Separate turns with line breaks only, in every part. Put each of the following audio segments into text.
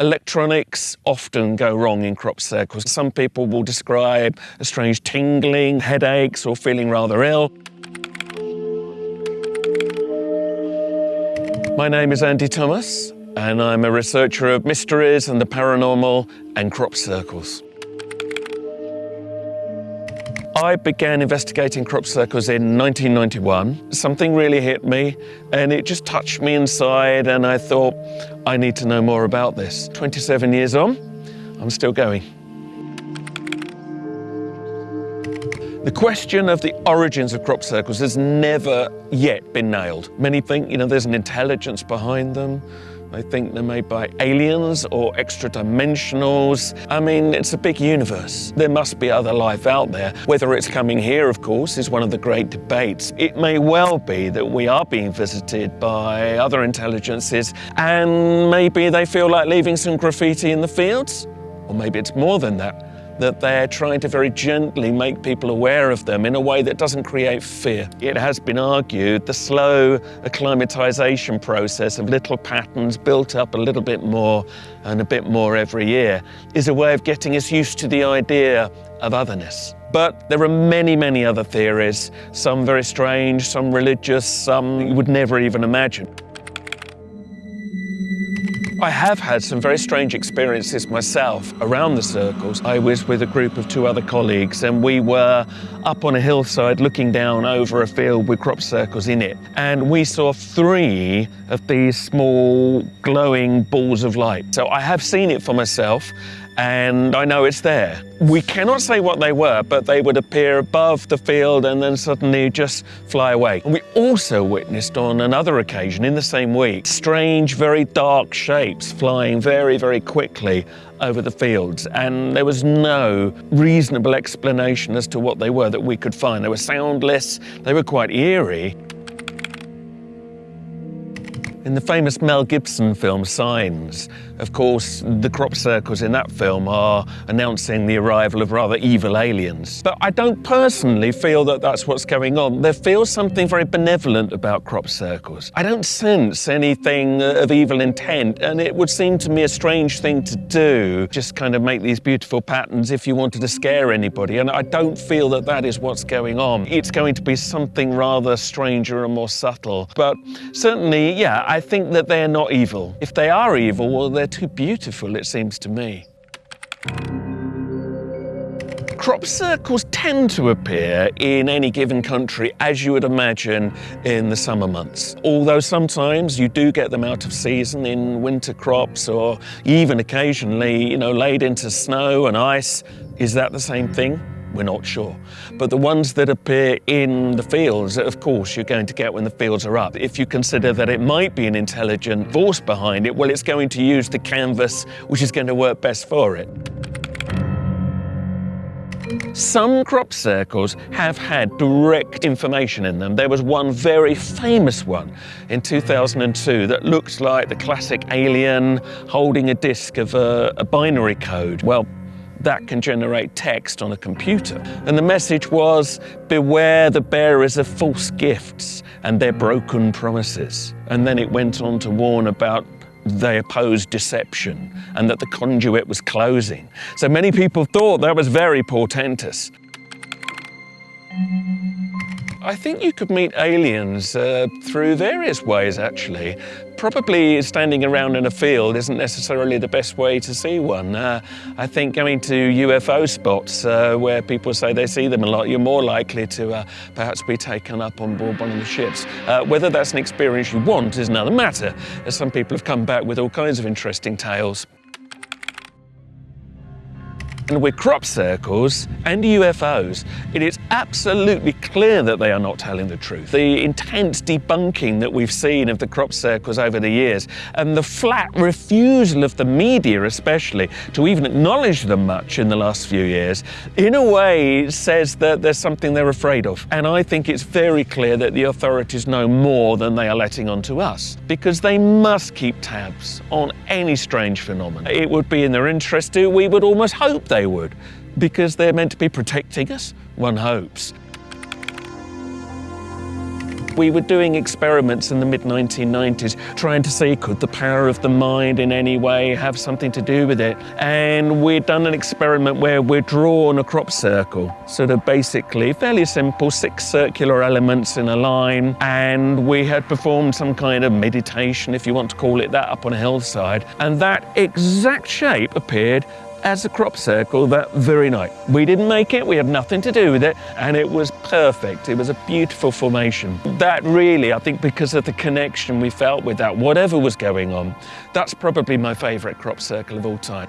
Electronics often go wrong in crop circles. Some people will describe a strange tingling, headaches, or feeling rather ill. My name is Andy Thomas, and I'm a researcher of mysteries and the paranormal and crop circles. I began investigating crop circles in 1991. Something really hit me and it just touched me inside and I thought, I need to know more about this. 27 years on, I'm still going. The question of the origins of crop circles has never yet been nailed. Many think, you know, there's an intelligence behind them. They think they're made by aliens or extra dimensionals. I mean, it's a big universe. There must be other life out there. Whether it's coming here, of course, is one of the great debates. It may well be that we are being visited by other intelligences and maybe they feel like leaving some graffiti in the fields. Or maybe it's more than that that they're trying to very gently make people aware of them in a way that doesn't create fear. It has been argued the slow acclimatization process of little patterns built up a little bit more and a bit more every year is a way of getting us used to the idea of otherness. But there are many, many other theories, some very strange, some religious, some you would never even imagine. I have had some very strange experiences myself around the circles. I was with a group of two other colleagues and we were up on a hillside looking down over a field with crop circles in it. And we saw three of these small glowing balls of light. So I have seen it for myself and I know it's there. We cannot say what they were, but they would appear above the field and then suddenly just fly away. And we also witnessed on another occasion in the same week, strange, very dark shapes flying very, very quickly over the fields. And there was no reasonable explanation as to what they were that we could find. They were soundless, they were quite eerie. In the famous Mel Gibson film Signs, of course, the crop circles in that film are announcing the arrival of rather evil aliens. But I don't personally feel that that's what's going on. There feels something very benevolent about crop circles. I don't sense anything uh, of evil intent, and it would seem to me a strange thing to do, just kind of make these beautiful patterns if you wanted to scare anybody. And I don't feel that that is what's going on. It's going to be something rather stranger and more subtle. But certainly, yeah, I I think that they're not evil. If they are evil, well, they're too beautiful, it seems to me. Crop circles tend to appear in any given country, as you would imagine, in the summer months. Although sometimes you do get them out of season in winter crops or even occasionally, you know, laid into snow and ice. Is that the same thing? We're not sure. But the ones that appear in the fields, of course, you're going to get when the fields are up. If you consider that it might be an intelligent force behind it, well, it's going to use the canvas which is going to work best for it. Some crop circles have had direct information in them. There was one very famous one in 2002 that looked like the classic alien holding a disk of a, a binary code. Well, that can generate text on a computer. And the message was, beware the bearers of false gifts and their broken promises. And then it went on to warn about they opposed deception and that the conduit was closing. So many people thought that was very portentous. I think you could meet aliens uh, through various ways, actually. Probably standing around in a field isn't necessarily the best way to see one. Uh, I think going to UFO spots uh, where people say they see them a lot, you're more likely to uh, perhaps be taken up on board one of the ships. Uh, whether that's an experience you want is another matter, as some people have come back with all kinds of interesting tales. And with crop circles and UFOs, it is absolutely clear that they are not telling the truth. The intense debunking that we've seen of the crop circles over the years, and the flat refusal of the media especially to even acknowledge them much in the last few years, in a way says that there's something they're afraid of. And I think it's very clear that the authorities know more than they are letting on to us, because they must keep tabs on any strange phenomenon. It would be in their interest to, we would almost hope they they would, because they're meant to be protecting us, one hopes. We were doing experiments in the mid 1990s trying to see could the power of the mind in any way have something to do with it. And we'd done an experiment where we'd drawn a crop circle, sort of basically fairly simple, six circular elements in a line. And we had performed some kind of meditation, if you want to call it that, up on a hillside. And that exact shape appeared as a crop circle that very night. We didn't make it, we had nothing to do with it, and it was perfect. It was a beautiful formation. That really, I think, because of the connection we felt with that, whatever was going on, that's probably my favourite crop circle of all time.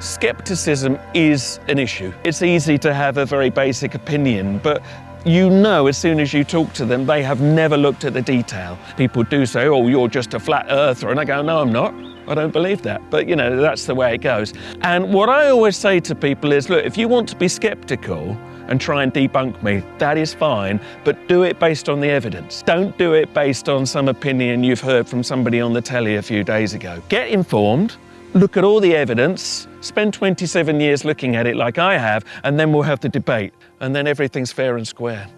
Skepticism is an issue. It's easy to have a very basic opinion, but you know as soon as you talk to them, they have never looked at the detail. People do say, oh, you're just a flat earther. And I go, no, I'm not. I don't believe that. But, you know, that's the way it goes. And what I always say to people is, look, if you want to be skeptical, and try and debunk me, that is fine, but do it based on the evidence. Don't do it based on some opinion you've heard from somebody on the telly a few days ago. Get informed, look at all the evidence, spend 27 years looking at it like I have, and then we'll have the debate, and then everything's fair and square.